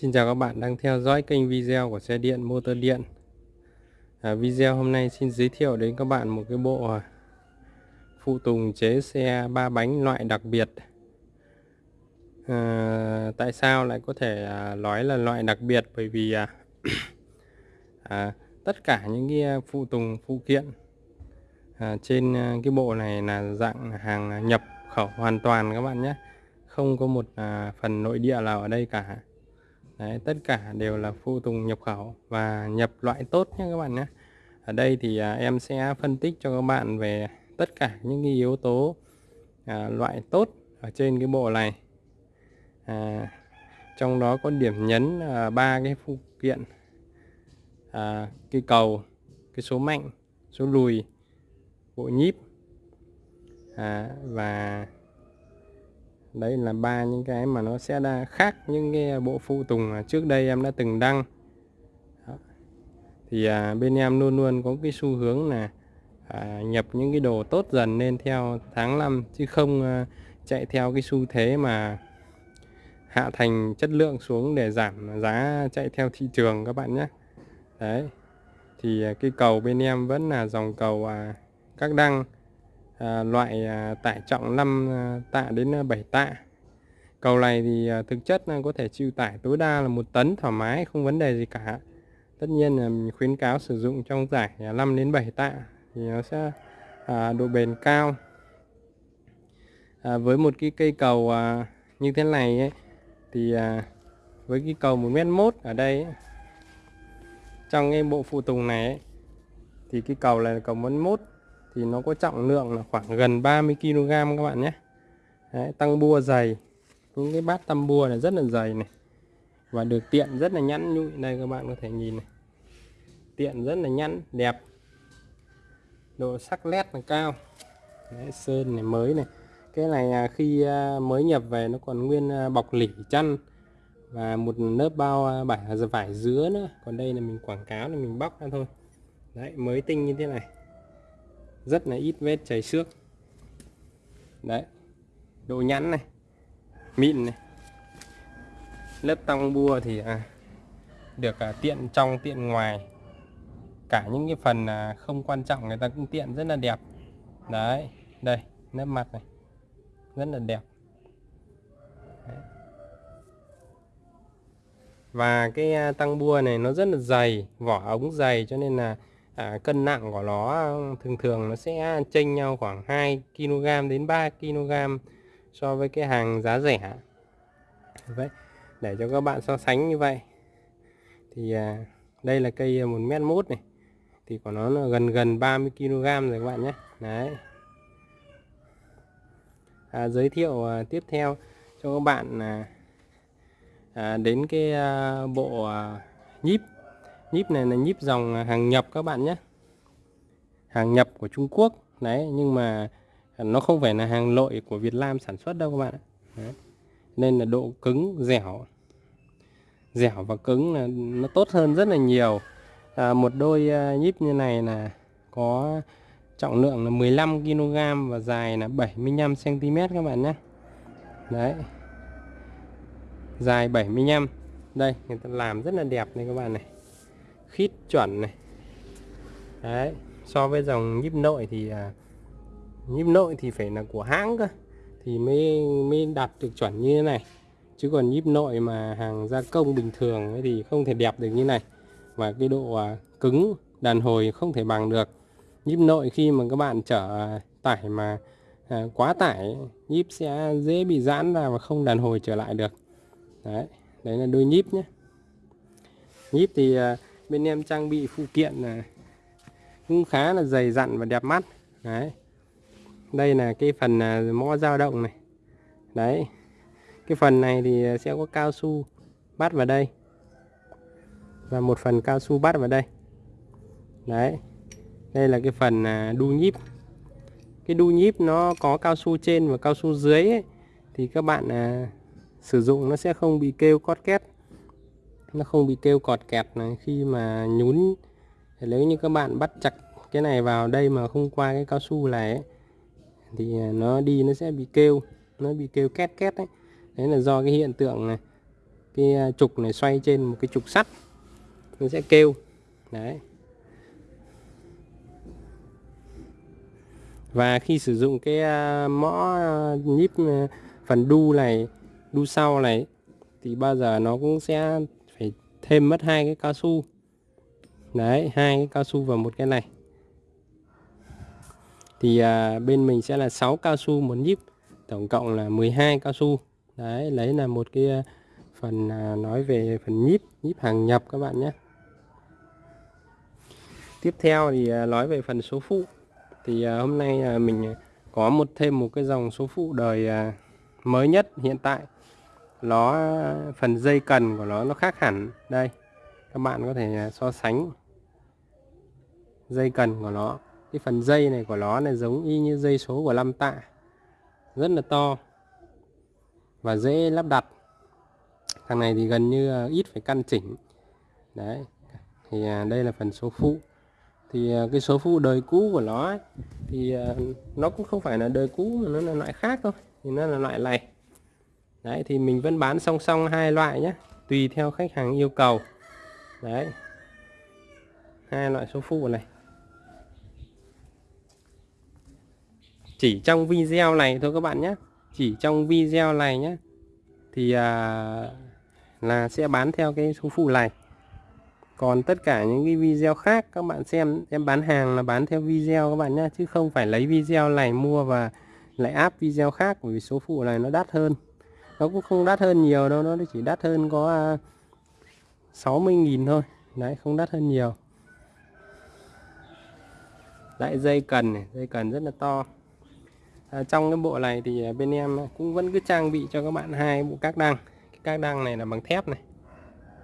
Xin chào các bạn đang theo dõi kênh video của xe điện motor điện. À, Video hôm nay xin giới thiệu đến các bạn một cái bộ à, phụ tùng chế xe ba bánh loại đặc biệt. À, Tại sao lại có thể à, nói là loại đặc biệt? Bởi vì à, à, tất cả những cái à, phụ tùng phụ kiện à, trên cái bộ này là dạng hàng nhập khẩu hoàn toàn các bạn nhé. Không có một à, phần nội địa nào ở đây cả. Đấy, tất cả đều là phụ tùng nhập khẩu và nhập loại tốt nhé các bạn nhé. Ở đây thì à, em sẽ phân tích cho các bạn về tất cả những cái yếu tố à, loại tốt ở trên cái bộ này. À, trong đó có điểm nhấn ba à, cái phụ kiện à, cái cầu cái số mạnh số lùi bộ nhíp à, và đấy là ba những cái mà nó sẽ đa khác những cái bộ phụ tùng trước đây em đã từng đăng. Đó. thì à, bên em luôn luôn có cái xu hướng là à, nhập những cái đồ tốt dần lên theo tháng năm chứ không à, chạy theo cái xu thế mà hạ thành chất lượng xuống để giảm giá chạy theo thị trường các bạn nhé. Đấy. Thì à, cái cầu bên em vẫn là dòng cầu à, các đăng à, loại à, tải trọng 5 à, tạ đến à, 7 tạ. Cầu này thì à, thực chất là có thể chịu tải tối đa là 1 tấn thoải mái không vấn đề gì cả. Tất nhiên là mình khuyến cáo sử dụng trong giải à, 5 đến 7 tạ thì nó sẽ à, độ bền cao. À, với một cái cây cầu à, như thế này ấy, thì à, với cái cầu 1 mét mốt ở đây ấy, trong cái bộ phụ tùng này ấy, thì cái cầu này là cầu một mốt thì nó có trọng lượng là khoảng gần 30 kg các bạn nhé. Đấy, tăng bua dày. Những cái bát tăm bua này rất là dày này. Và được tiện rất là nhẵn. Nhụi đây các bạn có thể nhìn này. Tiện rất là nhẵn đẹp. Độ sắc nét là cao. Đấy, sơn này mới này. Cái này à, khi à, mới nhập về nó còn nguyên à, bọc lỉ chăn. Và một lớp bao vải vải dứa nữa. Còn đây là mình quảng cáo là mình bóc ra thôi. Đấy mới tinh như thế này rất là ít vết chảy xước. Đấy độ nhẵn này mịn này. Lớp tăng bua thì à, được à, tiện trong tiện ngoài. Cả những cái phần à, không quan trọng người ta cũng tiện rất là đẹp. Đấy đây lớp mặt này rất là đẹp. Đấy. và cái à, tăng bua này nó rất là dày vỏ ống dày cho nên là à, cân nặng của nó ờ, thường thường nó sẽ chênh nhau khoảng 2 kg đến 3 kg so với cái hàng giá rẻ. Vậy để cho các bạn so sánh như vậy. Thì à, đây là cây một mét mốt này. Thì của nó là gần gần 30 kg rồi các bạn nhé. Đấy. À, giới thiệu à, tiếp theo cho các bạn à, à, đến cái à, bộ à, nhíp nhíp này là nhíp dòng hàng nhập các bạn nhé. Hàng nhập của Trung Quốc đấy nhưng mà nó không phải là hàng nội của Việt Nam sản xuất đâu các bạn đấy. nên là độ cứng dẻo. Dẻo và cứng là nó tốt hơn rất là nhiều. À, một đôi à, nhíp như này là có trọng lượng là 15 kg và dài là 75 cm các bạn nhé. Đấy. Dài 75 đây người ta làm rất là đẹp này các bạn này khít chuẩn này. Đấy so với dòng nhíp nội thì à, nhíp nội thì phải là của hãng cơ thì mới mới đạt được chuẩn như thế này. Chứ còn nhíp nội mà hàng gia công bình thường thì không thể đẹp được như này. Và cái độ à, cứng đàn hồi không thể bằng được. Nhíp nội khi mà các bạn chở à, tải mà à, quá tải nhíp sẽ dễ bị giãn ra và không đàn hồi trở lại được. Đấy đấy là đôi nhíp nhé. Nhíp thì à, bên em trang bị phụ kiện là cũng khá là dày dặn và đẹp mắt. Đấy. Đây là cái phần à, mõ dao động này. Đấy. Cái phần này thì sẽ có cao su bắt vào đây và một phần cao su bắt vào đây. Đấy. Đây là cái phần à, đu nhíp. Cái đu nhíp nó có cao su trên và cao su dưới ấy, thì các bạn à, sử dụng nó sẽ không bị kêu cót két nó không bị kêu cọt kẹt này khi mà nhún. Nếu như các bạn bắt chặt cái này vào đây mà không qua cái cao su này ấy, thì nó đi nó sẽ bị kêu nó bị kêu két két đấy đấy là do cái hiện tượng này cái à, trục này xoay trên một cái trục sắt nó sẽ kêu. Đấy. Và khi sử dụng cái à, mõ à, nhíp phần đu này đu sau này thì bao giờ nó cũng sẽ thêm mất hai cái cao su. Đấy hai cái cao su vào một cái này. Thì à, bên mình sẽ là 6 cao su một nhíp tổng cộng là 12 cao su. Đấy lấy là một cái à, phần à, nói về phần nhíp nhíp hàng nhập các bạn nhé. Tiếp theo thì à, nói về phần số phụ. Thì à, hôm nay à, mình có một thêm một cái dòng số phụ đời à, mới nhất hiện tại nó phần dây cần của nó nó khác hẳn. Đây các bạn có thể à, so sánh dây cần của nó. Cái phần dây này của nó này giống y như dây số của lâm tạ. Rất là to và dễ lắp đặt. Thằng này thì gần như à, ít phải căn chỉnh. Đấy thì à, đây là phần số phụ. Thì cái số phụ đời cũ của nó ấy, thì nó cũng không phải là đời cũ mà nó là loại khác thôi thì nó là loại này đấy thì mình vẫn bán song song hai loại nhé tùy theo khách hàng yêu cầu. Đấy. Hai loại số phụ này. Chỉ trong video này thôi các bạn nhé. Chỉ trong video này nhé thì à, là sẽ bán theo cái số phụ này. Còn tất cả những cái video khác các bạn xem em bán hàng là bán theo video các bạn nhé chứ không phải lấy video này mua và lại áp video khác bởi vì số phụ này nó đắt hơn nó cũng không đắt hơn nhiều đâu nó chỉ đắt hơn có à, 60.000 thôi. Đấy không đắt hơn nhiều. Lại dây cần này dây cần rất là to. À, trong cái bộ này thì à, bên em cũng vẫn cứ trang bị cho các bạn hai bộ các đăng. Cái các đăng này là bằng thép này.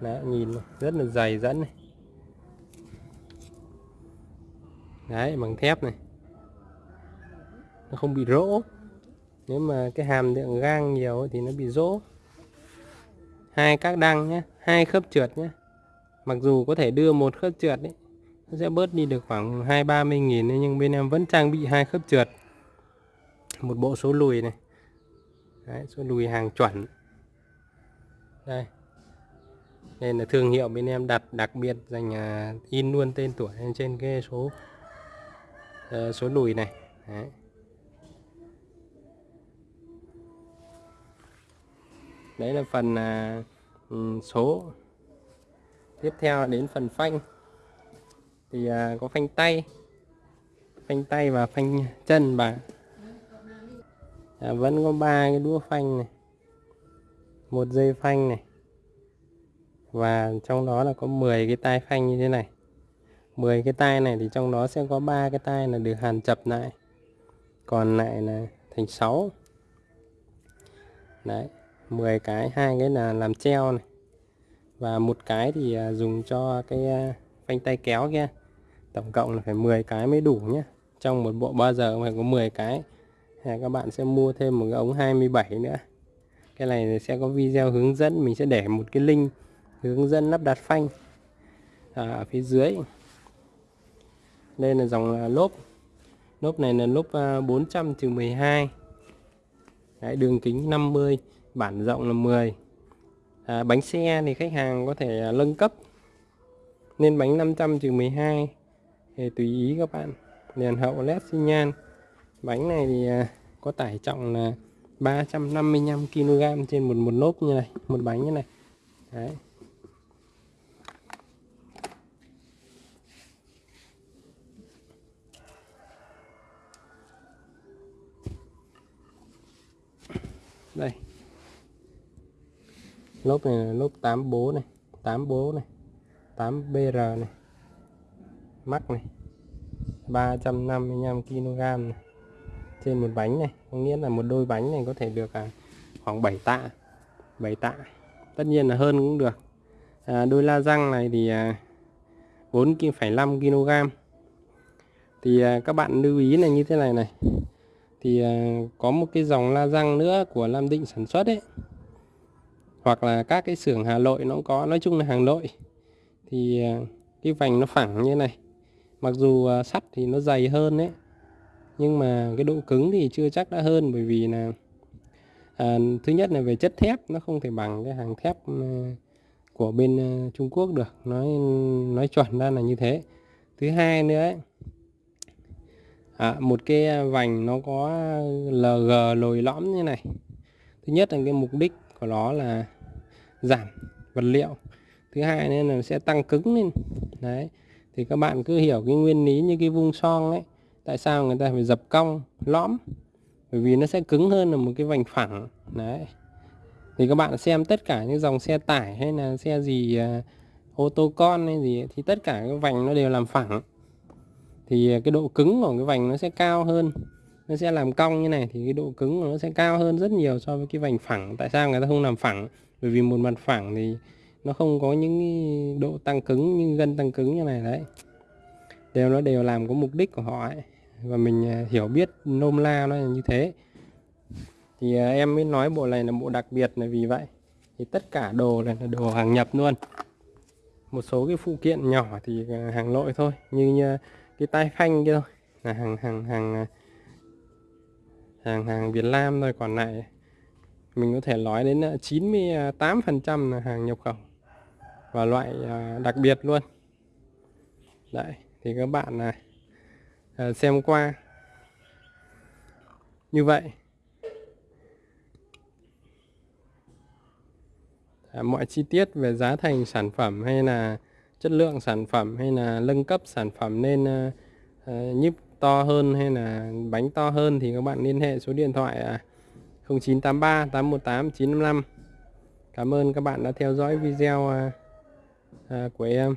Đấy, nhìn rất là dày dẫn này. Đấy bằng thép này. Nó không bị rỗ nếu mà cái hàm lượng gang nhiều thì nó bị rỗ. Hai các đăng nhé hai khớp trượt nhé mặc dù có thể đưa một khớp trượt đấy nó sẽ bớt đi được khoảng hai ba mươi nghìn nhưng bên em vẫn trang bị hai khớp trượt. Một bộ số lùi này. Đấy, số lùi hàng chuẩn. Đây. Nên là thương hiệu bên em đặt đặc biệt dành à, in luôn tên tuổi trên cái số uh, số lùi này. Đấy. Đấy là phần à, ừ, số. Tiếp theo đến phần phanh. Thì à, có phanh tay. Phanh tay và phanh chân và à, vẫn có ba cái đũa phanh này. Một dây phanh này. Và trong đó là có 10 cái tay phanh như thế này. 10 cái tay này thì trong đó sẽ có ba cái tay là được hàn chập lại. Còn lại là thành 6 đấy. 10 cái hai cái là làm treo này. Và một cái thì à, dùng cho cái à, phanh tay kéo kia. Tổng cộng là phải 10 cái mới đủ nhé trong một bộ bao giờ phải có 10 cái. Các bạn sẽ mua thêm một cái ống 27 nữa. Cái này sẽ có video hướng dẫn mình sẽ để một cái link hướng dẫn lắp đặt phanh à, ở phía dưới. Đây là dòng lốp. Lốp này là lốp 400 12 Đấy, đường kính 50 bản rộng là 10 à, bánh xe thì khách hàng có thể à, nâng cấp. Nên bánh 500 12 thì tùy ý các bạn. Đèn hậu led xi nhan. Bánh này thì à, có tải trọng là 355 kg trên một một lốp như này một bánh như này. Đấy. Đây lốp này là lốp 8 bố này 8 bố này 8 BR này mắc này 355 kg này. trên một bánh này có nghĩa là một đôi bánh này có thể được à, khoảng 7 tạ 7 tạ. Tất nhiên là hơn cũng được. À, đôi la răng này thì à, 4,5 kg thì à, các bạn lưu ý là như thế này này. Thì à, có một cái dòng la răng nữa của Lam Định sản xuất ấy hoặc là các cái xưởng Hà Nội nó cũng có nói chung là hàng nội. Thì à, cái vành nó phẳng như này. Mặc dù à, sắt thì nó dày hơn đấy nhưng mà cái độ cứng thì chưa chắc đã hơn bởi vì là à, thứ nhất là về chất thép nó không thể bằng cái hàng thép à, của bên Trung Quốc được. Nói nói chuẩn ra là như thế. Thứ hai nữa ấy, à, một cái vành nó có LG lồi lõm như này. Thứ nhất là cái mục đích của nó là giảm vật liệu. Thứ hai nên là sẽ tăng cứng lên. Đấy thì các bạn cứ hiểu cái nguyên lý như cái vung son ấy tại sao người ta phải dập cong lõm? Bởi vì nó sẽ cứng hơn là một cái vành phẳng. Đấy thì các bạn xem tất cả những dòng xe tải hay là xe gì uh, ô tô con hay gì thì tất cả cái vành nó đều làm phẳng. Thì à, cái độ cứng của cái vành nó sẽ cao hơn nó sẽ làm cong như này thì cái độ cứng của nó sẽ cao hơn rất nhiều so với cái vành phẳng. Tại sao người ta không làm phẳng? Bởi vì một mặt phẳng thì nó không có những độ tăng cứng như gân tăng cứng như này đấy. Đều nó đều làm có mục đích của họ ấy. Và mình à, hiểu biết nôm la nó là như thế. Thì à, em mới nói bộ này là bộ đặc biệt là vì vậy. Thì tất cả đồ này là đồ hàng nhập luôn. Một số cái phụ kiện nhỏ thì à, hàng nội thôi. Như, như cái tai phanh kia thôi. Là hàng hàng hàng hàng hàng Việt Nam thôi còn lại mình có thể nói đến ờ, 98% là hàng nhập khẩu và loại ờ, đặc biệt luôn. Đấy thì các bạn này xem qua. Như vậy à, mọi chi tiết về giá thành sản phẩm hay là chất lượng sản phẩm hay là nâng cấp sản phẩm nên uh, uh, nhíp to hơn hay là bánh to hơn thì các bạn liên hệ số điện thoại 0983 818 955 Cảm ơn các bạn đã theo dõi video à, à, của em.